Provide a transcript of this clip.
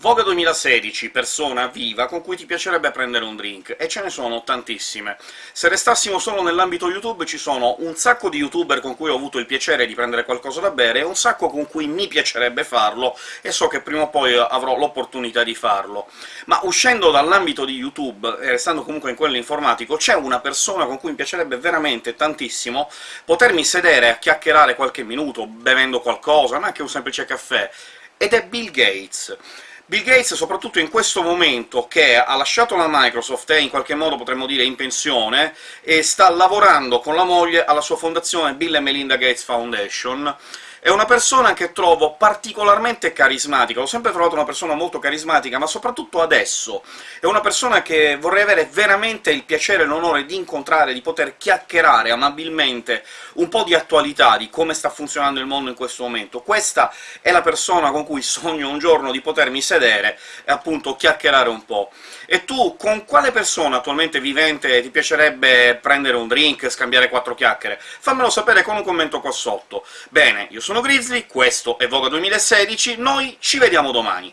Voga 2016, persona viva con cui ti piacerebbe prendere un drink, e ce ne sono tantissime. Se restassimo solo nell'ambito YouTube ci sono un sacco di youtuber con cui ho avuto il piacere di prendere qualcosa da bere, e un sacco con cui mi piacerebbe farlo, e so che prima o poi avrò l'opportunità di farlo. Ma uscendo dall'ambito di YouTube, e restando comunque in quello informatico, c'è una persona con cui mi piacerebbe veramente tantissimo potermi sedere a chiacchierare qualche minuto, bevendo qualcosa, ma anche un semplice caffè, ed è Bill Gates. Bill Gates, soprattutto in questo momento che ha lasciato la Microsoft, è in qualche modo potremmo dire in pensione, e sta lavorando con la moglie alla sua fondazione Bill e Melinda Gates Foundation, è una persona che trovo particolarmente carismatica, l'ho sempre trovato una persona molto carismatica, ma soprattutto adesso è una persona che vorrei avere veramente il piacere e l'onore di incontrare, di poter chiacchierare amabilmente un po' di attualità, di come sta funzionando il mondo in questo momento. Questa è la persona con cui sogno un giorno di potermi sedere e appunto chiacchierare un po'. E tu, con quale persona attualmente vivente ti piacerebbe prendere un drink, scambiare quattro chiacchiere? Fammelo sapere con un commento qua sotto. Bene, io sono Grizzly, questo è Voga 2016, noi ci vediamo domani!